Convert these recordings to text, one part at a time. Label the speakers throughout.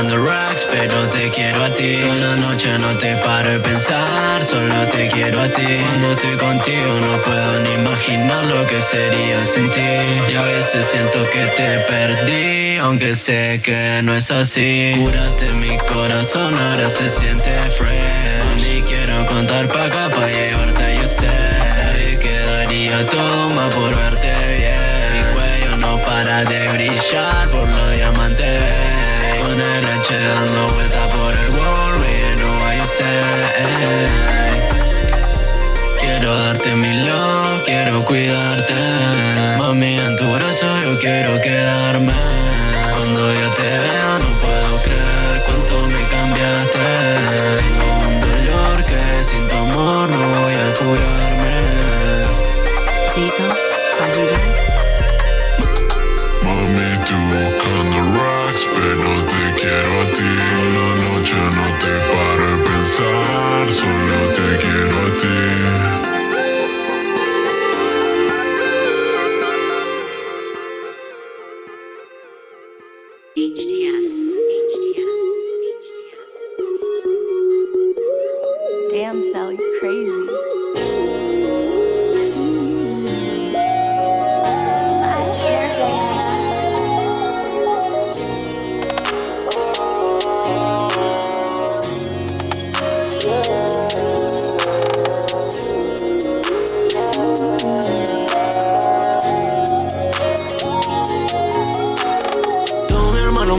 Speaker 1: racks, pero te quiero a ti. Toda la noche no te paro de pensar, solo te quiero a ti. Cuando estoy contigo no puedo ni imaginar lo que sería sin ti. Y a veces siento que te perdí, aunque sé que no es así. Cúrate mi corazón, ahora se siente fresh. Ni quiero contar pa' acá pa' llevarte, yo sé. Sabía que daría todo más por verte bien. Mi cuello no para de brillar por los diamantes Dando vuelta por el world, no hay ser Quiero darte mi love, quiero cuidarte. Mami, en tu brazo yo quiero quedarme
Speaker 2: pensar, solo te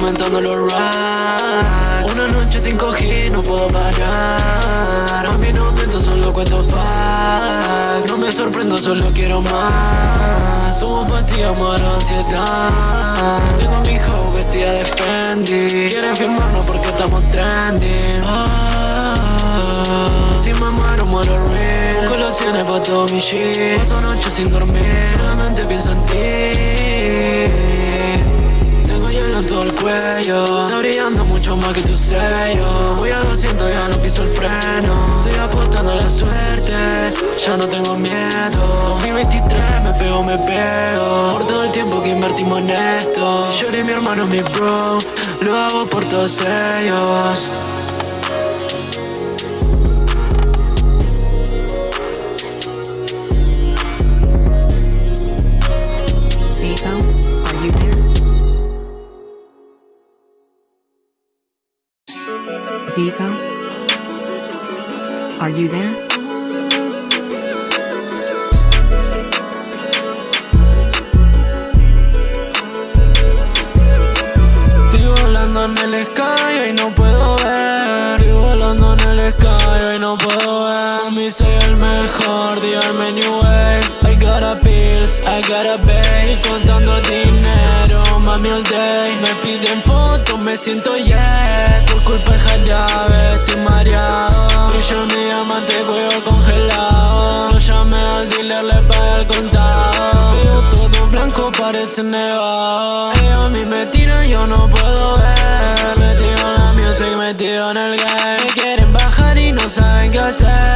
Speaker 1: aumentando los racks Una noche sin coger, no puedo parar. A mí no miento, solo cuento facts. No me sorprendo, solo quiero más. Somos pastillas, muero ansiedad. Tengo a mi hoe vestida de Fendi. Quiere firmarnos porque estamos trending. Ah, Si me muero, muero real. Colaciones pa' todo mi shit. Paso noches sin dormir. Solamente pienso en ti Está brillando mucho más que tu sello. Voy a 200, ya no piso el freno. Estoy apostando a la suerte. Ya no tengo miedo. 2023 me pego, me pego. Por todo el tiempo que invertimos en esto. Yo y mi hermano, mi bro. Lo hago por todos ellos
Speaker 3: Zico, are you there?
Speaker 1: Estoy volando en el sky y no puedo ver. Estoy volando en el sky y no puedo ver. Mami soy el mejor, dígame new way. I got a pills, I got a babe contando dinero, mami all day Me piden fotos, me siento yeah por culpa es jarabe, estoy mareado. Y yo mi amante cuello congelado. Lo llamé al dealer, le pagué el contado. Veo todo blanco, parece nevado. Ellos a me tiran, yo no puedo ver. Metido en la music, metido en el game. Me quieren bajar y no saben qué hacer.